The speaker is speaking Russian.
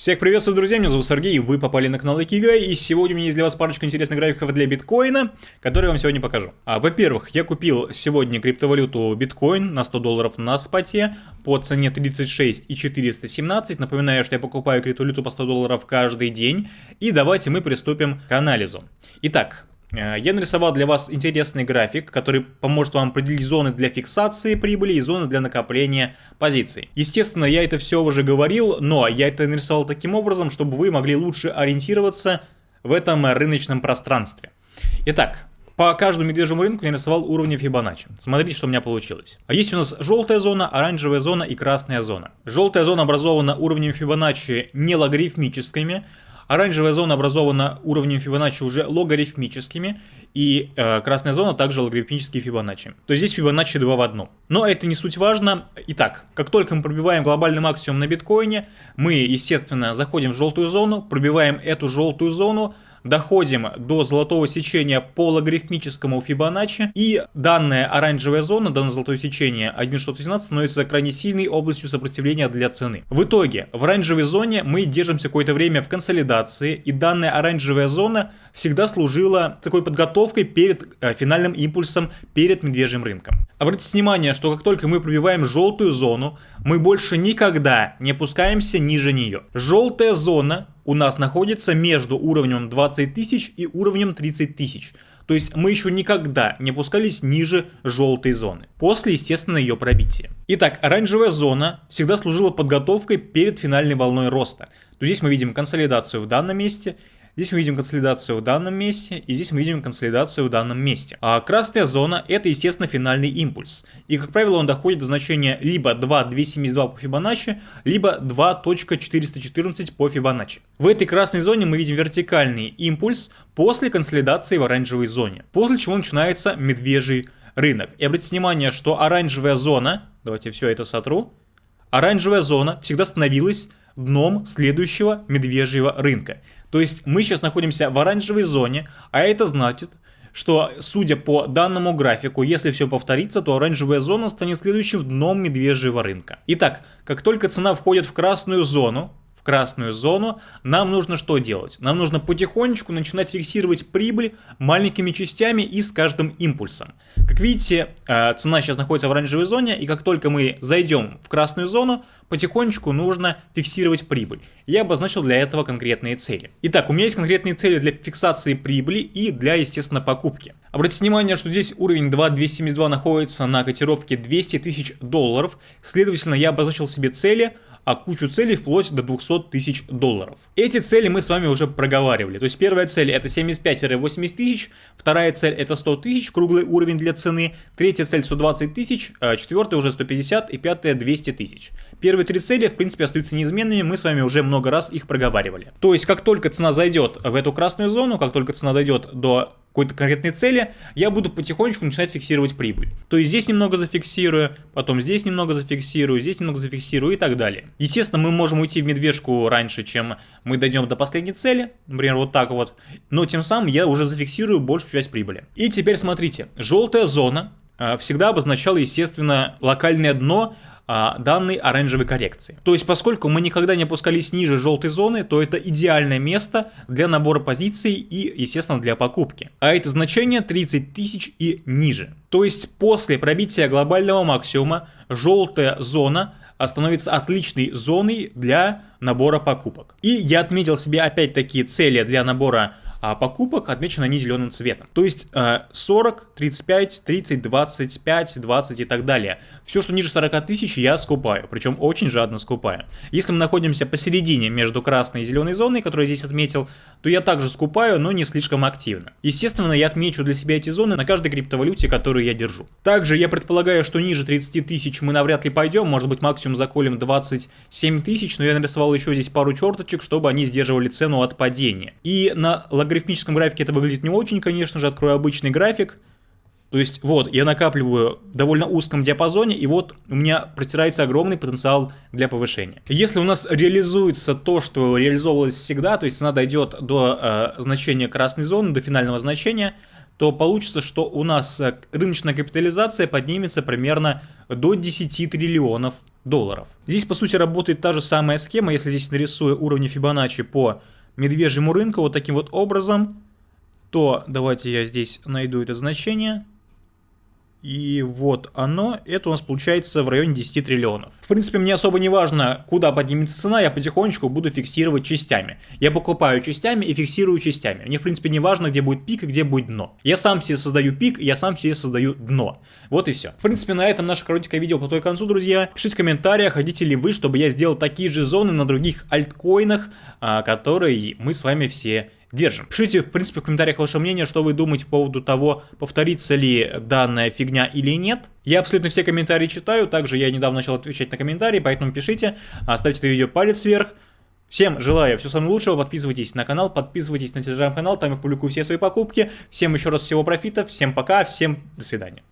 Всех приветствую, друзья, меня зовут Сергей, вы попали на канал Экига, и сегодня у меня есть для вас парочка интересных графиков для биткоина, которые я вам сегодня покажу. А, Во-первых, я купил сегодня криптовалюту биткоин на 100 долларов на споте по цене 36 и 417. Напоминаю, что я покупаю криптовалюту по 100 долларов каждый день, и давайте мы приступим к анализу. Итак, я нарисовал для вас интересный график, который поможет вам определить зоны для фиксации прибыли и зоны для накопления позиций. Естественно, я это все уже говорил, но я это нарисовал таким образом, чтобы вы могли лучше ориентироваться в этом рыночном пространстве. Итак, по каждому медвежьему рынку я нарисовал уровни Фибоначчи. Смотрите, что у меня получилось. А есть у нас желтая зона, оранжевая зона и красная зона. Желтая зона образована уровнем Фибоначчи не логарифмическими, Оранжевая зона образована уровнем Фибоначчи уже логарифмическими, и э, красная зона также логарифмические Фибоначчи. То есть здесь Фибоначчи 2 в 1. Но это не суть важно. Итак, как только мы пробиваем глобальный максимум на биткоине, мы, естественно, заходим в желтую зону, пробиваем эту желтую зону, доходим до золотого сечения по логарифмическому Фибоначчи, и данная оранжевая зона, данное золотое сечение 1.617 становится крайне сильной областью сопротивления для цены. В итоге, в оранжевой зоне мы держимся какое-то время в консолидации, и данная оранжевая зона всегда служила такой подготовкой перед э, финальным импульсом, перед медвежьим рынком. Обратите внимание, что как только мы пробиваем желтую зону, мы больше никогда не опускаемся ниже нее. Желтая зона у нас находится между уровнем 20 тысяч и уровнем 30 тысяч. То есть мы еще никогда не опускались ниже желтой зоны. После, естественно, ее пробития. Итак, оранжевая зона всегда служила подготовкой перед финальной волной роста. То здесь мы видим консолидацию в данном месте Здесь мы видим консолидацию в данном месте, и здесь мы видим консолидацию в данном месте. А красная зона это, естественно, финальный импульс. И, как правило, он доходит до значения либо 2.272 по Фибоначчи, либо 2.414 по Фибоначчи. В этой красной зоне мы видим вертикальный импульс после консолидации в оранжевой зоне. После чего начинается медвежий рынок. И обратите внимание, что оранжевая зона, давайте все это сотру, оранжевая зона всегда становилась дном следующего медвежьего рынка. То есть мы сейчас находимся в оранжевой зоне, а это значит, что, судя по данному графику, если все повторится, то оранжевая зона станет следующим дном медвежьего рынка. Итак, как только цена входит в красную зону, в красную зону, нам нужно что делать? Нам нужно потихонечку начинать фиксировать прибыль маленькими частями и с каждым импульсом. Как видите, э, цена сейчас находится в оранжевой зоне, и как только мы зайдем в красную зону, потихонечку нужно фиксировать прибыль. Я обозначил для этого конкретные цели. Итак, у меня есть конкретные цели для фиксации прибыли и для, естественно, покупки. Обратите внимание, что здесь уровень 2.272 находится на котировке 200 тысяч долларов, следовательно, я обозначил себе цели – а кучу целей вплоть до 200 тысяч долларов. Эти цели мы с вами уже проговаривали. То есть первая цель это 75-80 тысяч, вторая цель это 100 тысяч, круглый уровень для цены, третья цель 120 тысяч, а четвертая уже 150 и пятая 200 тысяч. Первые три цели в принципе остаются неизменными, мы с вами уже много раз их проговаривали. То есть как только цена зайдет в эту красную зону, как только цена дойдет до какой-то конкретной цели, я буду потихонечку начинать фиксировать прибыль. То есть здесь немного зафиксирую, потом здесь немного зафиксирую, здесь немного зафиксирую и так далее. Естественно, мы можем уйти в медвежку раньше, чем мы дойдем до последней цели, например, вот так вот, но тем самым я уже зафиксирую большую часть прибыли. И теперь смотрите, желтая зона всегда обозначала, естественно, локальное дно а, данной оранжевой коррекции. То есть, поскольку мы никогда не опускались ниже желтой зоны, то это идеальное место для набора позиций и, естественно, для покупки. А это значение 30 тысяч и ниже. То есть, после пробития глобального максимума, желтая зона становится отличной зоной для набора покупок. И я отметил себе опять такие цели для набора покупок отмечены они зеленым цветом. То есть 40, 35, 30, 25, 20 и так далее. Все, что ниже 40 тысяч, я скупаю, причем очень жадно скупаю. Если мы находимся посередине между красной и зеленой зоной, которую я здесь отметил, то я также скупаю, но не слишком активно. Естественно, я отмечу для себя эти зоны на каждой криптовалюте, которую я держу. Также я предполагаю, что ниже 30 тысяч мы навряд ли пойдем, может быть максимум заколем 27 тысяч, но я нарисовал еще здесь пару черточек, чтобы они сдерживали цену от падения. И на логарифмическом графике это выглядит не очень, конечно же, открою обычный график. То есть вот, я накапливаю в довольно узком диапазоне, и вот у меня протирается огромный потенциал для повышения. Если у нас реализуется то, что реализовывалось всегда, то есть цена дойдет до э, значения красной зоны, до финального значения, то получится, что у нас э, рыночная капитализация поднимется примерно до 10 триллионов долларов. Здесь, по сути, работает та же самая схема, если здесь нарисую уровни Фибоначчи по медвежьему рынку вот таким вот образом, то давайте я здесь найду это значение. И вот оно, это у нас получается в районе 10 триллионов. В принципе, мне особо не важно, куда поднимется цена, я потихонечку буду фиксировать частями. Я покупаю частями и фиксирую частями. Мне, в принципе, не важно, где будет пик и где будет дно. Я сам себе создаю пик, я сам себе создаю дно. Вот и все. В принципе, на этом наше коротенькое видео подходит к концу, друзья. Пишите в комментариях, хотите ли вы, чтобы я сделал такие же зоны на других альткоинах, а, которые мы с вами все держим. Пишите, в принципе, в комментариях ваше мнение, что вы думаете по поводу того, повторится ли данная фигня или нет. Я абсолютно все комментарии читаю, также я недавно начал отвечать на комментарии, поэтому пишите, ставьте это видео палец вверх. Всем желаю всего самого лучшего, подписывайтесь на канал, подписывайтесь на телеграм-канал, там я публикую все свои покупки. Всем еще раз всего профита, всем пока, всем до свидания.